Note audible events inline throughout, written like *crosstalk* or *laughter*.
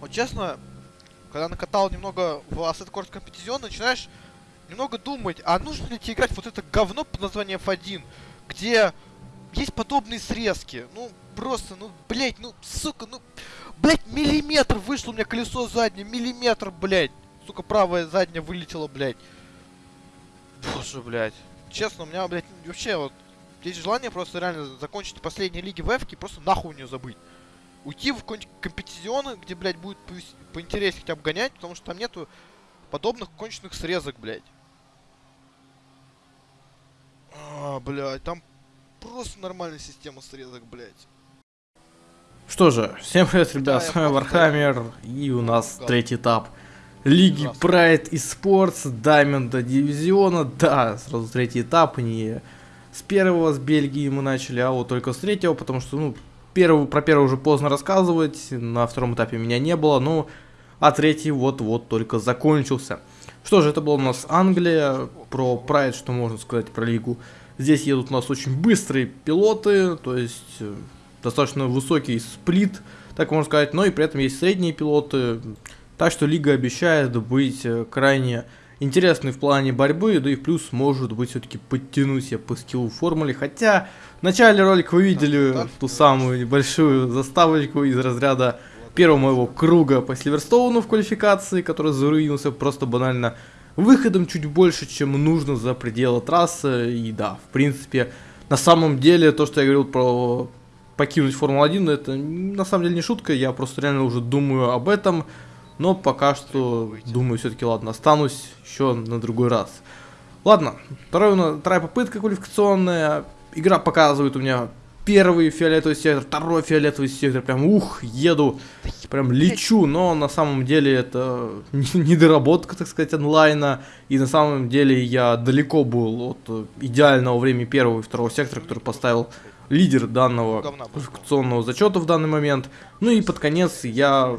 Вот честно, когда накатал немного в Asset Course Competition, начинаешь немного думать, а нужно ли тебе играть вот это говно под названием F1, где есть подобные срезки. Ну, просто, ну, блять, ну, сука, ну, блять, миллиметр вышло у меня колесо заднее, миллиметр, блять. Сука, правое заднее вылетело, блять. Боже, блять. Честно, у меня, блять, вообще вот есть желание просто реально закончить последние лиги в Эвке и просто нахуй у нее забыть. Уйти в какой-нибудь Competizione, где, блядь, будет поинтереснее хотя бы гонять, потому что там нету подобных конченых срезок, блядь. А, блядь, там просто нормальная система срезок, блядь. Что же, всем привет, ребят, с вами Вархаммер, и у нас третий этап Лиги Pride Esports, Diamond Дивизиона, да, сразу третий этап, не с первого, с Бельгии мы начали, а вот только с третьего, потому что, ну, первый, про первый уже поздно рассказывать, на втором этапе меня не было, ну, а третий вот-вот только закончился. Что же, это была у нас Англия, про Pride, что можно сказать про лигу. Здесь едут у нас очень быстрые пилоты, то есть э, достаточно высокий сплит, так можно сказать, но и при этом есть средние пилоты. Так что лига обещает быть э, крайне интересный в плане борьбы, да и плюс может быть все-таки подтянуть себя по скиллу формуле, хотя в начале ролика вы видели ту самую небольшую заставочку из разряда первого моего круга по Сильверстоуну в квалификации, который заруинился просто банально выходом чуть больше, чем нужно за пределы трассы, и да, в принципе, на самом деле, то, что я говорил про покинуть Формулу-1, это на самом деле не шутка, я просто реально уже думаю об этом, но пока что думаю, все-таки ладно, останусь еще на другой раз. Ладно, вторая, вторая попытка квалификационная. Игра показывает у меня первый фиолетовый сектор, второй фиолетовый сектор. Прям ух, еду, прям лечу. Но на самом деле это *laughs* недоработка, так сказать, онлайна. И на самом деле я далеко был от идеального времени первого и второго сектора, который поставил лидер данного квалификационного зачета в данный момент. Ну и под конец я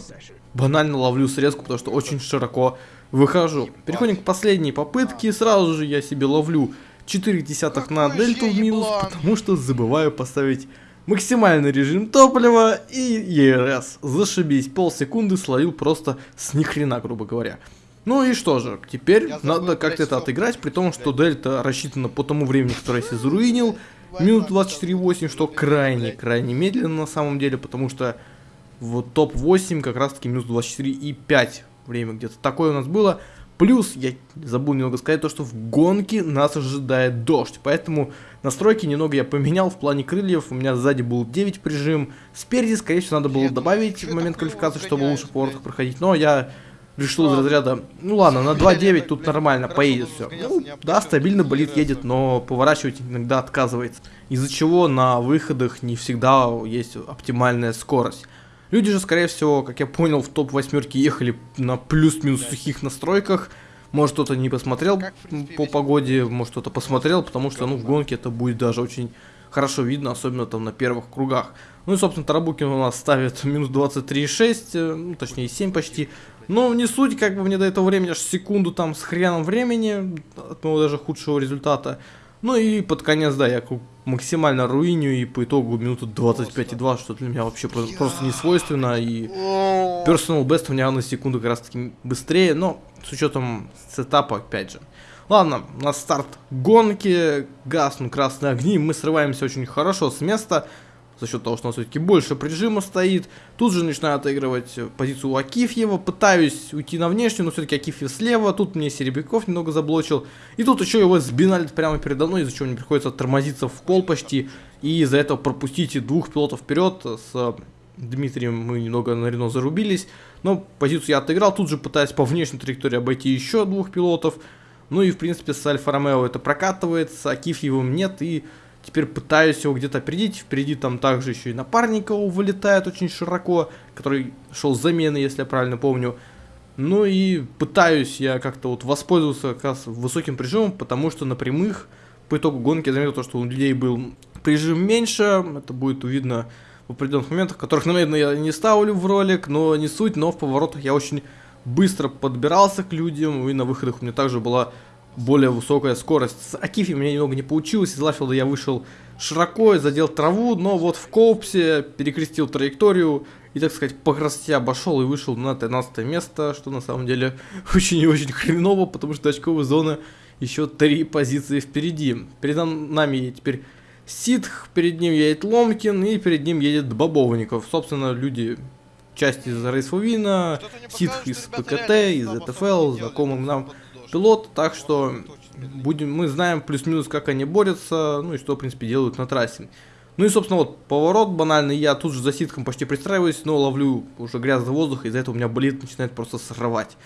банально ловлю срезку, потому что очень широко выхожу. Переходим к последней попытке, сразу же я себе ловлю 4 десятых на дельту в минус, потому что забываю поставить максимальный режим топлива. И ЕРС. Зашибись, полсекунды словил просто с нихрена, грубо говоря. Ну и что же, теперь я надо как-то это отыграть, при том, что дельта рассчитана по тому времени, которое я себе заруинил. Минут 24.8, что крайне-крайне медленно на самом деле, потому что в топ-8 как раз таки минус 24,5 время где-то. Такое у нас было. Плюс, я забыл немного сказать, то, что в гонке нас ожидает дождь, поэтому настройки немного я поменял. В плане крыльев, у меня сзади был 9 прижим, спереди, скорее всего, надо было добавить в момент квалификации, чтобы лучше по поворотах проходить, но я решил из разряда, ну ладно, на 2.9 тут нормально, поедет все. Ну, да, стабильно болит, едет, но поворачивать иногда отказывается, из-за чего на выходах не всегда есть оптимальная скорость. Люди же, скорее всего, как я понял, в топ восьмерки ехали на плюс-минус сухих настройках. Может, кто-то не посмотрел по погоде, может, кто-то посмотрел, потому что, ну, в гонке это будет даже очень хорошо видно, особенно там на первых кругах. Ну и, собственно, Тарабукин у нас ставит *laughs* минус 23,6, э, ну, точнее 7 почти. Но не суть, как бы мне до этого времени аж секунду там с хреном времени, от моего даже худшего результата. Ну и под конец, да, я максимально руиню и по итогу минуту 25,2, что для меня вообще просто, просто не свойственно. И personal best у меня на секунду как раз таки быстрее, но с учетом сетапа опять же. Ладно, на старт гонки, гаснут красные огни, мы срываемся очень хорошо с места за счет того, что у нас все-таки больше прижима стоит. Тут же начинаю отыгрывать позицию у Акифьева, пытаюсь уйти на внешнюю, но все-таки Акифьев слева, тут мне Серебряков немного заблочил. И тут еще его сбинали прямо передо мной, из-за чего мне приходится тормозиться в пол почти. И из-за этого пропустить двух пилотов вперед с Дмитрием мы немного на Рено зарубились, но позицию я отыграл, тут же пытаясь по внешней траектории обойти еще двух пилотов. Ну и в принципе с Альфа Ромео это прокатывает, с Акифьевым нет, и Теперь пытаюсь его где-то опередить. Впереди там также еще и Напарников вылетает очень широко, который шел с замены, если я правильно помню. Ну и пытаюсь я как-то вот воспользоваться как раз высоким прижимом, потому что на прямых по итогу гонки я заметил то, что у людей был прижим меньше. Это будет видно в определенных моментах, которых, наверное, я не ставлю в ролик, но не суть. Но в поворотах я очень быстро подбирался к людям, и на выходах у меня также была более высокая скорость. С Акифи мне немного не получилось, из Лафилда я вышел широко, задел траву, но вот в Коупсе перекрестил траекторию и, так сказать, по красоте обошел и вышел на 13 место, что на самом деле *laughs* очень и очень хреново, потому что очковая зона еще три позиции впереди. Перед нами теперь Ситх, перед ним едет Ломкин и перед ним едет Бобовников. Собственно, люди часть из Рейсфувина, Ситх из ПКТ, из ЭТФЛ, знакомый нам пилот, так что будем, мы знаем плюс-минус, как они борются, ну и что, в принципе, делают на трассе. Ну и, собственно, вот поворот банальный, я тут же за ситком почти пристраиваюсь, но ловлю уже грязный воздух, из-за этого у меня болит, начинает просто срывать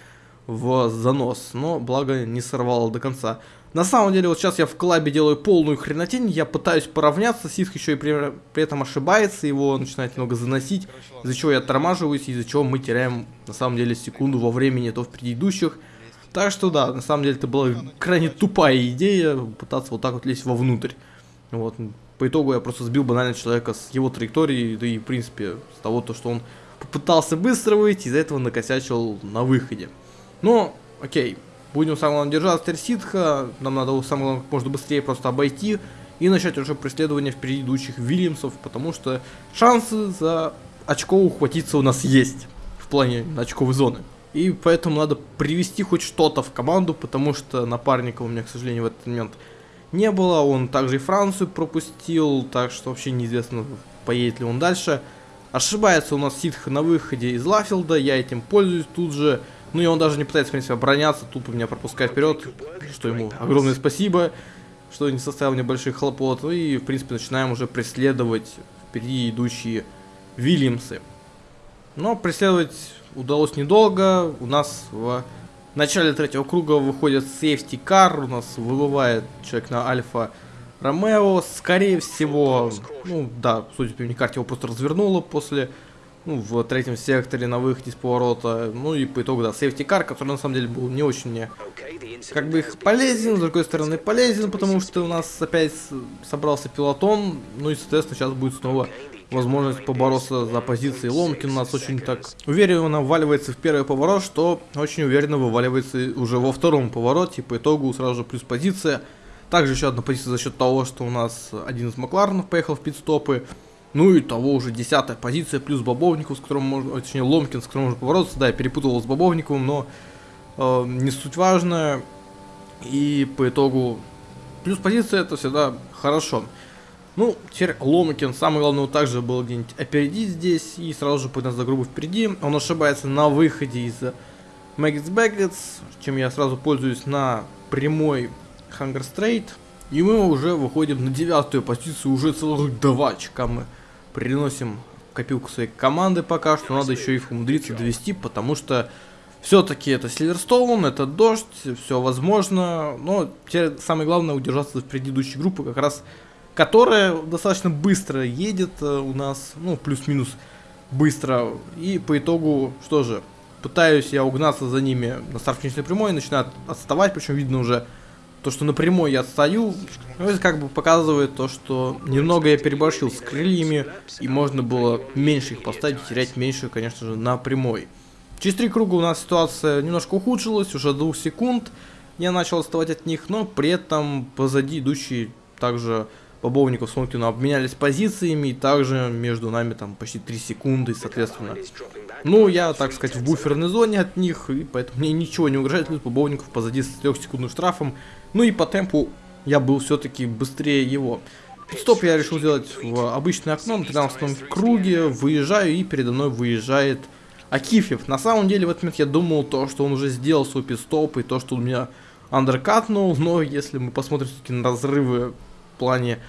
в занос, но благо не сорвало до конца. На самом деле, вот сейчас я в клабе делаю полную хренотень, я пытаюсь поравняться, Ситх еще и при, при этом ошибается, его начинает немного заносить, из-за чего я тормаживаюсь, из-за чего мы теряем, на самом деле, секунду во времени то в предыдущих. Так что да, на самом деле это была крайне тупая идея, пытаться вот так вот лезть вовнутрь. Вот, по итогу я просто сбил банально человека с его траектории, да и в принципе с того, то, что он попытался быстро выйти, из-за этого накосячил на выходе. Но, окей, будем самое главное держаться Терситха, нам надо самое главное как можно быстрее просто обойти и начать уже преследование впереди идущих Вильямсов, потому что шансы за очко ухватиться у нас есть в плане очковой зоны. И поэтому надо привести хоть что-то в команду, потому что напарника у меня, к сожалению, в этот момент не было. Он также и Францию пропустил, так что вообще неизвестно, поедет ли он дальше. Ошибается у нас Ситх на выходе из Лафилда, я этим пользуюсь тут же. Ну и он даже не пытается, в принципе, обороняться, тупо меня пропускает вперед, что ему огромное спасибо, что не составил мне больших хлопот. Ну и, в принципе, начинаем уже преследовать впереди идущие Вильямсы. Но преследовать удалось недолго. У нас в начале третьего круга выходит сейфти кар. У нас выбывает человек на альфа Ромео. Скорее всего, ну да, судя по карте, его просто развернуло после ну, в третьем секторе на выходе из поворота. Ну и по итогу, да, сейфти кар, который на самом деле был не очень мне как бы их полезен, с другой стороны полезен, потому что у нас опять собрался пилотон, ну и соответственно сейчас будет снова возможность побороться за позиции. Ломкин у нас очень так уверенно вваливается в первый поворот, что очень уверенно вываливается уже во втором повороте. По итогу сразу же плюс позиция. Также еще одна позиция за счет того, что у нас один из Макларенов поехал в пидстопы. Ну и того уже десятая позиция, плюс Бобовников, с которым можно, точнее Ломкин, с которым можно побороться. Да, я перепутал с Бобовниковым, но э, не суть важно. И по итогу плюс позиция это всегда хорошо. Ну, теперь Ломакин, самое главное, также был где-нибудь опередить здесь и сразу же пойдет за грубо впереди. Он ошибается на выходе из Maggots Baggots, чем я сразу пользуюсь на прямой Hunger Straight. И мы уже выходим на девятую позицию, уже целых два очка мы приносим копилку своей команды пока что. Надо еще их умудриться довести, потому что все-таки это Сильверстоун, это дождь, все возможно. Но теперь самое главное удержаться в предыдущей группы как раз которая достаточно быстро едет э, у нас, ну, плюс-минус быстро. И по итогу, что же, пытаюсь я угнаться за ними на старт-финишной прямой, начинают отставать, причем видно уже то, что на прямой я отстаю. Ну, это как бы показывает то, что немного я переборщил с крыльями, и можно было меньше их поставить, терять меньше, конечно же, на прямой. Через три круга у нас ситуация немножко ухудшилась, уже двух секунд я начал отставать от них, но при этом позади идущий также Бобовников с Лункиным обменялись позициями, и также между нами там почти 3 секунды, соответственно. Ну, я, так сказать, в буферной зоне от них, и поэтому мне ничего не угрожает, плюс Бобовников позади с 3 секундным штрафом. Ну и по темпу я был все-таки быстрее его. Стоп я решил сделать в обычное окно на 13 круге, выезжаю, и передо мной выезжает Акифьев. На самом деле, в этот момент я думал то, что он уже сделал свой пидстоп, и то, что он меня андеркатнул, но если мы посмотрим все-таки на разрывы плане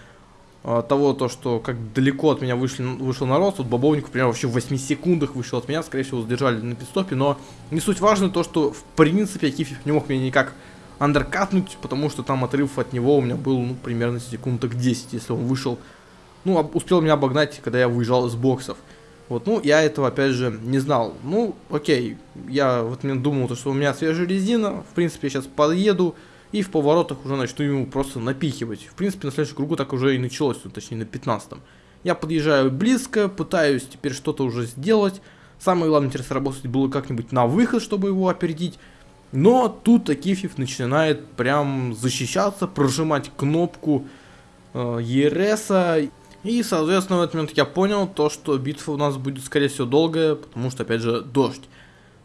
а, того, то, что как далеко от меня вышли, вышел народ, вот Бобовник, например, вообще в 8 секундах вышел от меня, скорее всего, задержали на пидстопе, но не суть важно то, что в принципе Акифьев не мог меня никак андеркатнуть, потому что там отрыв от него у меня был, ну, примерно секундок 10, если он вышел, ну, успел меня обогнать, когда я выезжал из боксов. Вот, ну, я этого, опять же, не знал. Ну, окей, я вот мне думал, то, что у меня свежая резина, в принципе, я сейчас подъеду, и в поворотах уже начну ему просто напихивать. В принципе, на следующем кругу так уже и началось, ну, точнее на 15-м. Я подъезжаю близко, пытаюсь теперь что-то уже сделать. Самое главное теперь сработать было как-нибудь на выход, чтобы его опередить. Но тут Акифьев начинает прям защищаться, прожимать кнопку э, ЕРСа. И, соответственно, в этот момент я понял то, что битва у нас будет, скорее всего, долгая, потому что, опять же, дождь.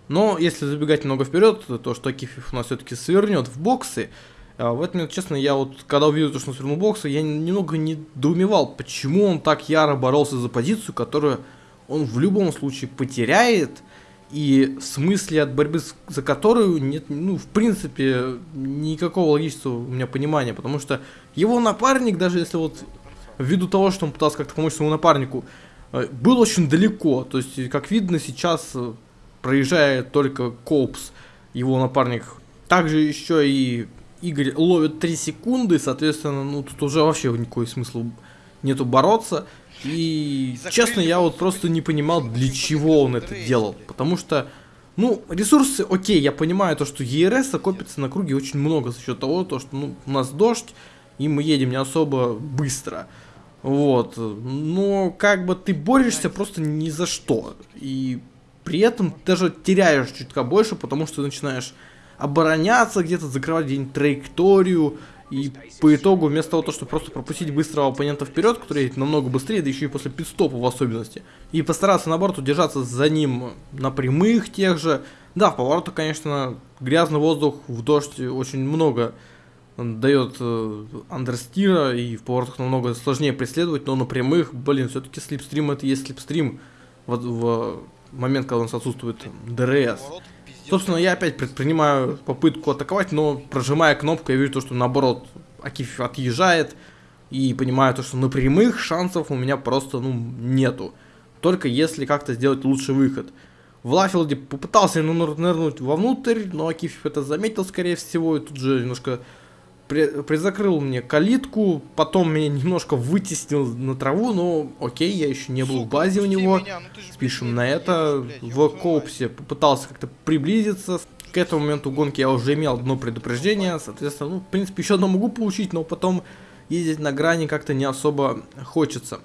Но если забегать немного вперед, то что Акифьев у нас все-таки свернет в боксы, а в момент, честно, я вот, когда увидел, что он свернул боксы, я немного недоумевал, почему он так яро боролся за позицию, которую он в любом случае потеряет, и в смысле от борьбы за которую нет, ну, в принципе, никакого логического у меня понимания, потому что его напарник, даже если вот ввиду того, что он пытался как-то помочь своему напарнику, э, был очень далеко, то есть, как видно, сейчас проезжает только Коупс, его напарник. Также еще и Игорь ловит 3 секунды, соответственно, ну тут уже вообще никакой смысла нету бороться. И, честно, я вот просто не понимал, для чего он это делал. Потому что, ну, ресурсы, окей, я понимаю то, что ЕРС копится на круге очень много за счет того, то, что ну, у нас дождь, и мы едем не особо быстро. Вот. Но как бы ты борешься просто ни за что. И при этом даже теряешь чутка больше, потому что начинаешь обороняться где-то, закрывать где-нибудь траекторию, и по итогу, вместо того, чтобы просто пропустить быстрого оппонента вперед, который едет намного быстрее, да еще и после пидстопа в особенности, и постараться, наоборот, удержаться за ним на прямых тех же. Да, в поворотах, конечно, грязный воздух в дождь очень много дает э, understeer а, и в поворотах намного сложнее преследовать, но на прямых, блин, все-таки slipstream это есть slipstream в, в момент, когда у нас отсутствует DRS. Собственно, я опять предпринимаю попытку атаковать, но прожимая кнопку, я вижу то, что наоборот Акиф отъезжает. И понимаю то, что на прямых шансов у меня просто ну, нету. Только если как-то сделать лучший выход. В Luffield е попытался нырнуть вовнутрь, но Акиф это заметил, скорее всего, и тут же немножко призакрыл мне калитку, потом меня немножко вытеснил на траву, но окей, я еще не был в базе у него. Меня, ну Спишем на это. Блядь, в Коупсе попытался как-то приблизиться. К этому моменту гонки я уже имел одно предупреждение, соответственно, ну, в принципе, еще одно могу получить, но потом ездить на грани как-то не особо хочется.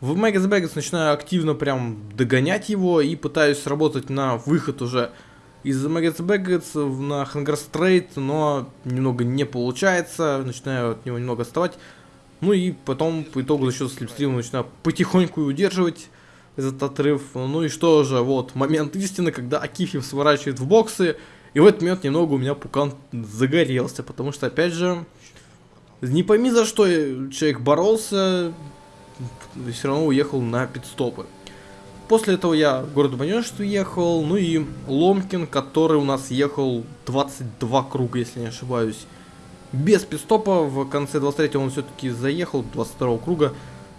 В Мегас Бэггетс начинаю активно прям догонять его и пытаюсь работать на выход уже из Maggots Baggots на Straight, но немного не получается, начинаю от него немного отставать. Ну и потом по итогу за счет слепстрима начинаю потихоньку удерживать этот отрыв. Ну и что же, вот момент истины, когда Акифьев сворачивает в боксы, и в этот момент немного у меня пукан загорелся, потому что опять же, не пойми за что человек боролся, все равно уехал на пидстопы. После этого я в город Банежств ехал, ну и Ломкин, который у нас ехал 22 круга, если не ошибаюсь. Без пистопа, в конце 23 он все-таки заехал, 22 круга,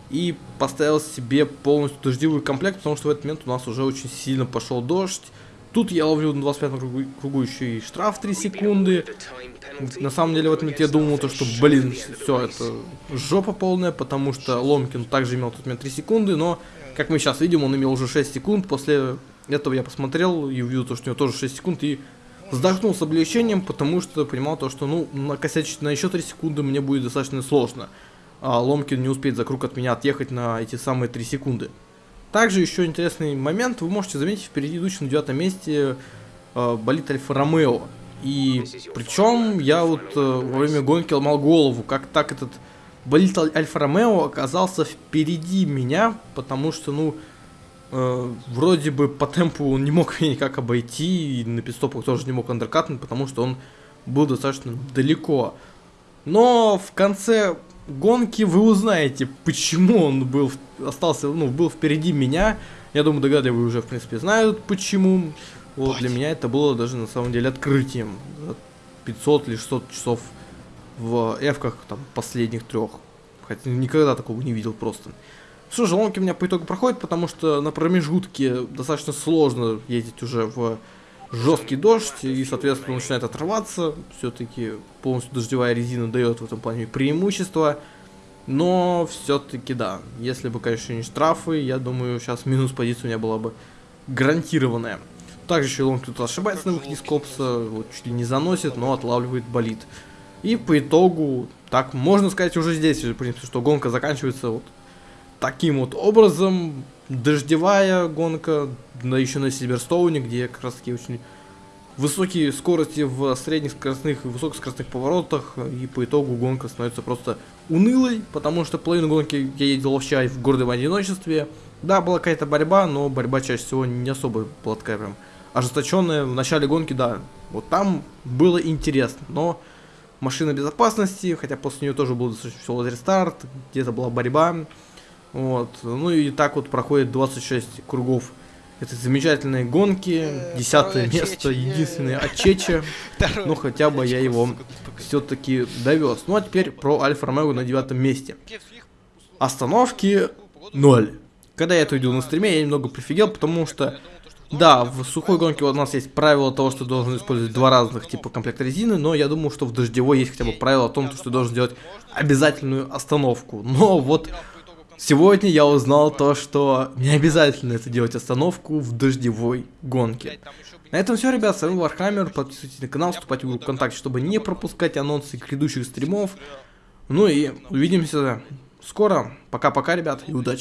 и поставил себе полностью дождевой комплект, потому что в этот момент у нас уже очень сильно пошел дождь. Тут я ловлю на 25 кругу, кругу еще и штраф 3 секунды. На самом деле в этот я думал, то, что, блин, все, это жопа полная, потому что Ломкин также имел тут момент 3 секунды, но как мы сейчас видим, он имел уже 6 секунд. После этого я посмотрел и увидел, то, что у него тоже 6 секунд. И вздохнул с облегчением, потому что понимал то, что ну накосячить на еще 3 секунды мне будет достаточно сложно. А Ломкин не успеет за круг от меня отъехать на эти самые 3 секунды. Также еще интересный момент, вы можете заметить впереди идущем на девятом месте э, болит Альфа Ромео. И причем я вот э, во время гонки ломал голову, как так этот болит Альфа Ромео оказался впереди меня, потому что, ну, э, вроде бы по темпу он не мог *laughs* меня никак обойти, и на пидстопах тоже не мог андеркатнуть, потому что он был достаточно далеко. Но в конце гонки вы узнаете, почему он был остался, ну, был впереди меня. Я думаю, догадываю, уже, в принципе, знают, почему. Вот, для меня это было даже, на самом деле, открытием. 500 или 600 часов в эвках там последних трех. Хотя никогда такого не видел просто. Что же, ломки у меня по итогу проходит, потому что на промежутке достаточно сложно ездить уже в жесткий дождь, и, соответственно, начинает отрываться. Все-таки полностью дождевая резина дает в этом плане преимущество. Но все-таки да, если бы, конечно, не штрафы, я думаю, сейчас минус позиция у меня была бы гарантированная. Также еще Лонг тут ошибается на выходе копса, вот чуть ли не заносит, но отлавливает болит. И по итогу, так можно сказать уже здесь, в принципе, что гонка заканчивается вот таким вот образом. Дождевая гонка, да еще на Сильверстоуне, где как раз таки очень высокие скорости в средних скоростных и высокоскоростных поворотах, и по итогу гонка становится просто унылой, потому что половину гонки я ездил вообще в гордом одиночестве. Да, была какая-то борьба, но борьба чаще всего не особо была такая прям ожесточенная. В начале гонки, да, вот там было интересно, но машина безопасности, хотя после нее тоже был достаточно веселый рестарт, где-то была борьба. Вот. Ну и так вот проходит 26 кругов этой замечательной гонки. Э, Десятое место, Ачечи, единственный е. Ачече. *laughs* Второй. Ну хотя бы я его все-таки довез. Ну а теперь про Альфа Ромео на девятом месте. Остановки ноль. Когда я это увидел на стриме, я немного прифигел, потому что, да, в сухой гонке у нас есть правило того, что ты должен использовать два разных типа комплекта резины, но я думаю, что в дождевой есть хотя бы правило о том, что ты должен делать обязательную остановку. Но вот сегодня я узнал то, что не обязательно это делать остановку в дождевой гонке. На этом все, ребят, с вами Вархаммер, подписывайтесь на канал, вступайте в группу ВКонтакте, чтобы не пропускать анонсы грядущих стримов. Ну и увидимся скоро. Пока-пока, ребят, и удачи.